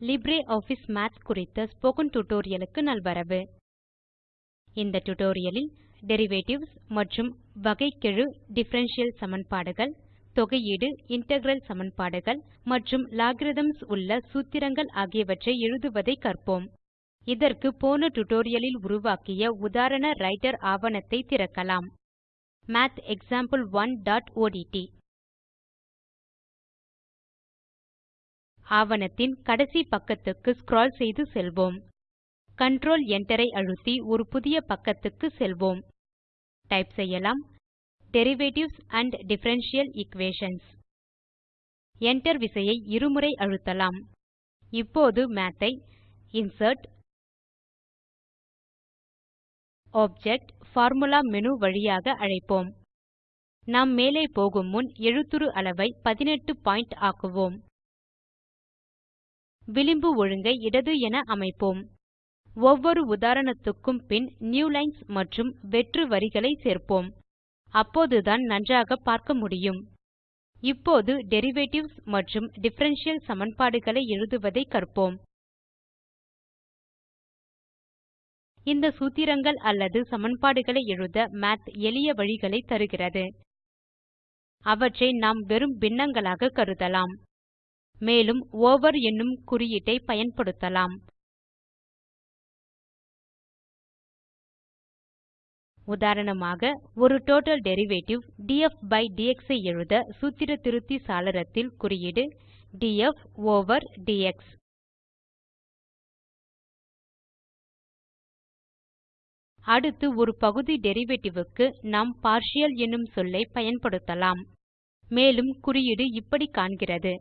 LibreOffice Math குறித்த spoken tutorialக்கு நல்வரவு. இந்த tutorialலில் டெரிவேட்டிவ்ஸ் மற்றும் வகைக்கெழு டிஃபரன்ஷியல் சமன்பாடுகள் தொகையீடு இன்டெக்ரல் சமன்பாடுகள் மற்றும் logarithms உள்ள சூத்திரங்கள் ஆகியவற்றை எழுதுவதை கற்போம். இதற்கு போன tutorialலில் உருவாக்கிய உதாரண ரைட்டர் ஆவணத்தை திறக்கலாம். mathexample1ஒட்ட் ஆவணத்தின் கடைசி பக்கத்துக்கு ஸ்க்ரால் செய்து செல்வோம். கண்ட்ரோல் Enter ஐ அழுத்தி ஒரு புதிய பக்கத்துக்கு செல்வோம். டைப் செய்யலாம். Derivatives and differential equations Enter விசையை இருமுறை அழுத்தலாம். இப்போது மாத் ஐ இன்சர்ட் ஆப்ஜெக்ட் பார்முலா மேனு வழியாக அழைப்போம். நாம் மேலே போகும் முன் எழுத்துரு அளவை 18 பாயிண்ட் ஆக்குவோம். விளிம்பு ஒழுங்கை இடது என அமைப்போம். ஒவ்வொரு உதாரணத்துக்கும் பின் நியூலைன்ஸ் மற்றும் வெற்று வரிகளை சேர்ப்போம். அப்போதுதான் நன்றாக பார்க்க முடியும். இப்போது டெரிவேட்டிவ்ஸ் மற்றும் டிஃபரன்ஷியல் சமன்பாடுகளை எழுதுவதை கற்போம். இந்த சூத்திரங்கள் அல்லது சமன்பாடுகளை எழுத மாத் எளிய வழிகளை தருகிறது. அவற்றை நாம் வெறும் பின்னங்களாக கருதலாம். மேலும் ஓவர் என்னும் குறியீட்டை பயன்படுத்தலாம். உதாரணமாக ஒரு total derivative d f by d x ஐ எழுத சூத்திர திருத்தி சாளரத்தில் குறியீடு டிஎஃப் ஓவர் டிஎக்ஸ் அடுத்து ஒரு பகுதி டெரிவேட்டிவ் க்கு நாம் பார்ஷியல் என்னும் சொல்லை பயன்படுத்தலாம். மேலும் குறியீடு இப்படி காண்கிறது.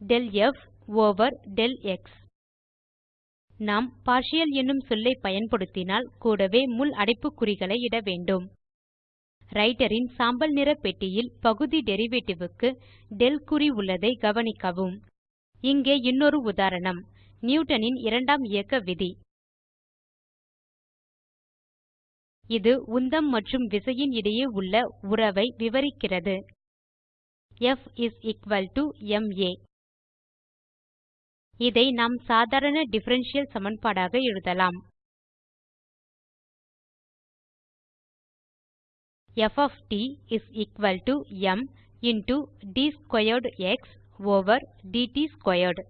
Del f over del x. நாம் பார்ட்டியல் என்னும் சொல்லை பயன்படுத்தினால் கூடவே முள் அடைப்புக்குறிகளை இட வேண்டும். ரைட்டர் இன் சாம்பல் நிற பெட்டியில் பகுதி டெரிவேட்டிவ் க்கு del குறி உள்ளதை கவனிக்கவும். இங்கே இன்னொரு உதாரணம் நியூட்டனின் இரண்டாம் இயக்க விதி. இது உந்தம் மற்றும் விசையின் இடையே உள்ள உறவை விவரிக்கிறது. F is equal to ma இதை நாம் சாதாரண டிஃபரன்ஷியல் சமன்பாடாக எழுதலாம். f of t is equal to m into d squared x over dt squared.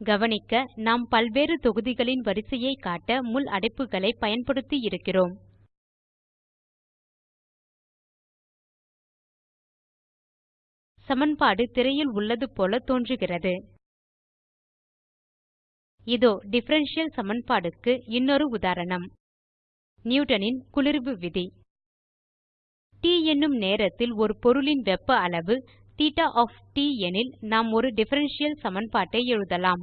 கவனிக்க நாம் பல்வேறு தொகுதிகளின் வரிசையை காட்ட முள் அடைப்புகளை பயன்படுத்தி இருக்கிறோம். சமன்பாடு திரையில் உள்ளது போல தோன்றுகிறது. இதோ டிஃபரன்ஷியல் சமன்பாடுக்கு இன்னொரு உதாரணம். நியூட்டனின் குளிர்வு விதி. T என்னும் நேரத்தில் ஒரு பொருளின் வெப்ப அளவு தீட்டா ஆஃப் T எனில் நாம் ஒரு டிஃபரன்ஷியல் சமன்பாட்டை எழுதலாம்.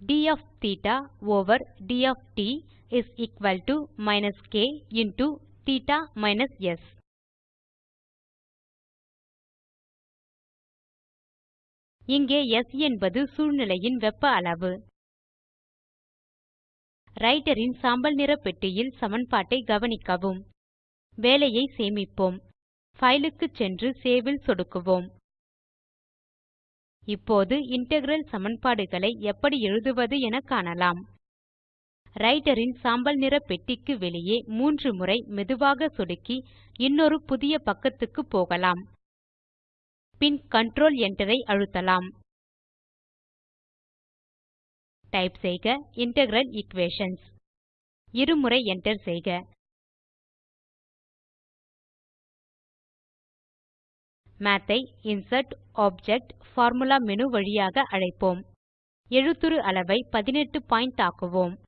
D of theta over d of t is equal to minus k into theta minus s. இங்கே S என்பது சூழ்நிலையின் வெப்ப அளவு. ரைட்டரின் சாம்பல் நிற பெட்டியில் சமன்பாட்டை கவனிக்கவும். வேலையை சேமிப்போம். ஃபைலுக்கு சென்று சேவில் சொடுக்குவோம். இப்போது இன்டெக்ரல் சமன்பாடுகளை எப்படி எழுதுவது என காணலாம். ரைட்டரின் சாம்பல் நிற பெட்டிக்கு வெளியே மூன்று முறை மெதுவாக சொடுக்கி இன்னொரு புதிய பக்கத்துக்கு போகலாம். பின் கண்ட்ரோல் Enter ஐ அழுத்தலாம். டைப் செய்க integral Equations. இருமுறை Enter செய்க. Math ஐ இன்சர்ட் ஆப்ஜெக்ட் பார்முலா மேனு வழியாக அழைப்போம். எழுத்துரு அளவை 18 பாயிண்ட் ஆக்குவோம்.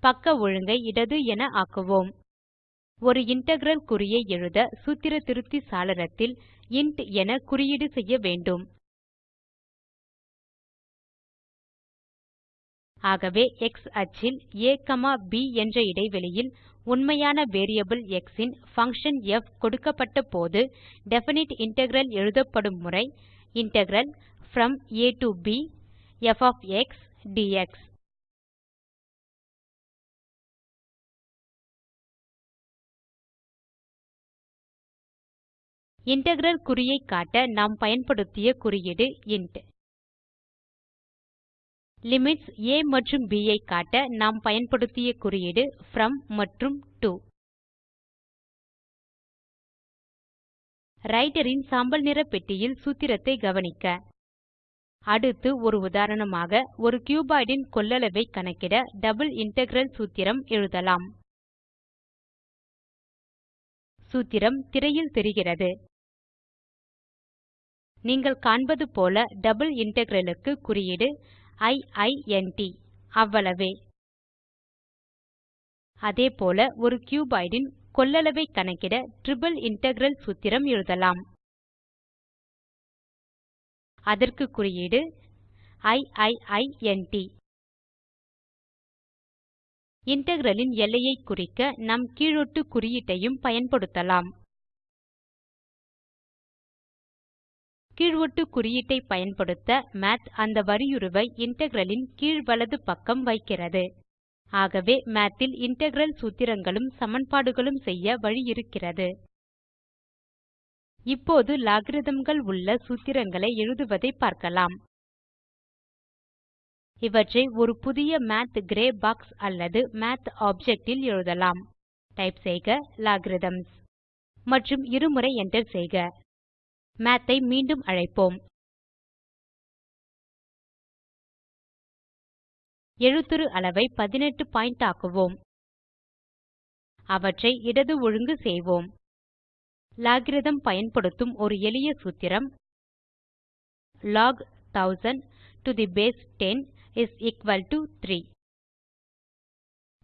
பக்க ஒழுங்கை இடது என ஆக்குவோம். ஒரு இன்டெக்ரல் குறியை எழுத சூத்திர திருத்தி சாளரத்தில் இன்ட் என குறியீடு செய்ய வேண்டும். ஆகவே எக்ஸ் அச்சில் a b என்ற இடைவெளியில் உண்மையான வேரியபிள் எக்ஸ் இன் பங்ஷன் ப் கொடுக்கப்பட்ட போது டெஃபினைட் இன்டெக்ரல் எழுதப்படும் முறை இன்டெக்ரல் ப்ரோம் ஆ டோ ப் ப் ஒஃப் எக்ஸ் டிஎக்ஸ் இன்டெக்ரல் குறியை காட்ட நாம் பயன்படுத்திய குறியீடு இன்ட் லிமிட்ஸ் a மற்றும் b ஐ காட்ட நாம் பயன்படுத்திய குறியீடு ப்ரோம் மற்றும் டோ ரைட்டர் இன் சாம்பல் நிற பெட்டியில் சூத்திரத்தை கவனிக்க. அடுத்து ஒரு உதாரணமாக ஒரு கியூபாய்ட் ன் கொள்ளளவை கணக்கிட டபிள் இன்டெக்ரல் சூத்திரம் எழுதலாம். சூத்திரம் திரையில் தெரிகிறது. நீங்கள் காண்பது போல டபுள் இன்டெக்ரல் க்கு குறியீடு இ அவ்வளவே. அதேபோல ஒரு கியூபாய்ட் ன் கொள்ளளவை கணக்கிட டிரிப்பிள் இன்டெக்ரல் சூத்திரம் எழுதலாம். அதற்கு குறியீடு இட் இன்டெக்ரல் ன் எல்லையை குறிக்க நாம் கீழொட்டு குறியீட்டையும் பயன்படுத்தலாம். கீழ் ஒட்டு குறியீட்டை பயன்படுத்த மாத் அந்த வரியுருவை இன்டெக்ரல் ன் கீழ் வலது பக்கம் வைக்கிறது. ஆகவே மாத் ல் இன்டெக்ரல் சூத்திரங்களும் சமன்பாடுகளும் செய்ய வழி இருக்கிறது இப்போது logarithmகள் உள்ள சூத்திரங்களை எழுதுவதை பார்க்கலாம். இவற்றை ஒரு புதிய மாத் கிரே பாக்ஸ் அல்லது மாத் ஆப்ஜெக்டில் எழுதலாம். டைப் செய்க லோகரித்ம்ஸ். மற்றும் இருமுறை enter செய்க. Math ஐ மீண்டும் அழைப்போம். எழுத்துரு அளவை 18 பாயிண்ட் ஆக்குவோம். அவற்றை இடது ஒழுங்கு செய்வோம். லாகிரதம் பயன்படுத்தும் ஒரு எளிய சூத்திரம். Log 1000 to the base 10 is equal to 3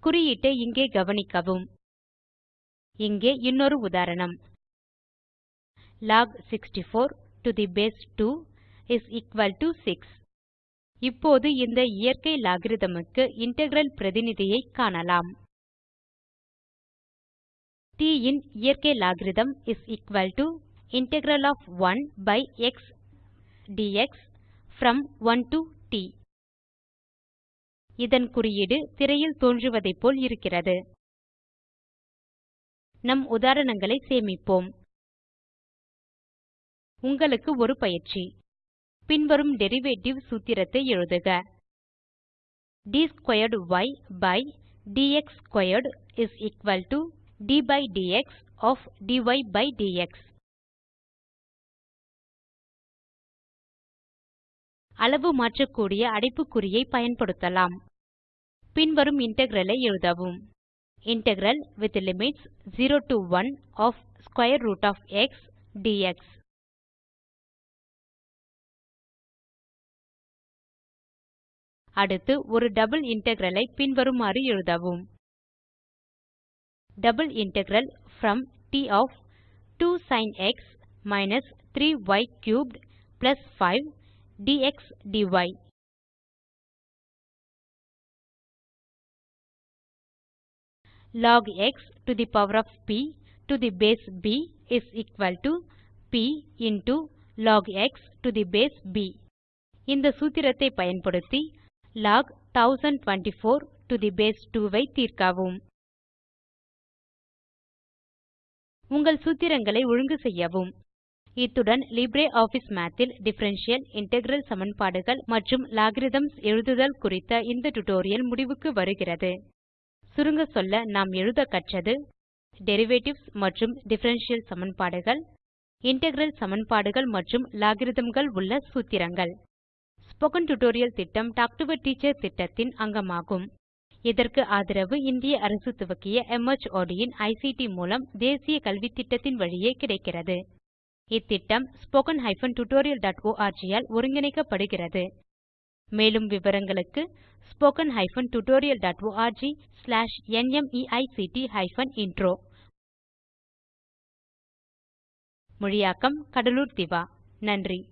குறியீட்டை இங்கே கவனிக்கவும். இங்கே இன்னொரு உதாரணம். Log 64 to the base 2 is equal to 6 இப்போது இந்த இயற்கை லோகரித்ம் integral இன்டெக்ரல் பிரதிநிதியை காணலாம். T இன் இயற்கை logarithm is equal to integral of 1 by x dx from 1 to t. இதன் குறியீடு திரையில் தோன்றுவதைப் போல் இருக்கிறது. நம் உதாரணங்களை சேமிப்போம். உங்களுக்கு ஒரு பயிற்சி. பின்வரும் டெரிவேட்டிவ் சூத்திரத்தை எழுதுக. d squared y by dx squared is equal to d by dx of dy by dx அளவு மாற்றக்கூடிய அடைப்புக்குறியை பயன்படுத்தலாம். பின்வரும் இன்டெக்ரலை எழுதவும். Integral with limits 0 to 1 of square root of x dx அடுத்து ஒரு டபுள் இன்டெக்ரல் ஐ பின்வருமாறு எழுதவும். Double integral from d of 2 sin x minus 3 y cubed plus 5 dx dy. Log x to the power of p to the base b is equal to p into log x to the base b. இந்த சூத்திரத்தை பயன்படுத்தி log 1024 to the base 2 ஐ தீர்க்கவும். உங்கள் சூத்திரங்களை ஒழுங்கு செய்யவும். இத்துடன் LibreOffice மாத் இல் டிஃபரன்ஷியல் இன்டெக்ரல் சமன்பாடுகள் மற்றும் logarithms எழுதுதல் குறித்த இந்த டுடோரியல் முடிவுக்கு வருகிறது. சுருங்க சொல்ல நாம் எழுத கற்றது டெரிவேட்டிவ்ஸ் மற்றும் டிஃபரன்ஷியல் சமன்பாடுகள் இன்டெக்ரல் சமன்பாடுகள் மற்றும் logarithmகள் உள்ள சூத்திரங்கள். ஸ்போக்கன் டியூட்டோரியல் திட்டம் டாக் டு டீச்சர் திட்டத்தின் அங்கமாகும். இதற்கு ஆதரவு இந்திய அரசு துவக்கிய MHRD இன் ஐசிடி மூலம் தேசிய கல்வித்திட்டத்தின் வழியே கிடைக்கிறது. இத்திட்டம் spoken tutorialorg டாட் ஆல் ஒருங்கிணைக்கப்படுகிறது. மேலும் விவரங்களுக்கு spoken hyphen tutorial dot org slash NMEICT hyphen intro. மொழியாக்கம் கடலூர் திவா. நன்றி.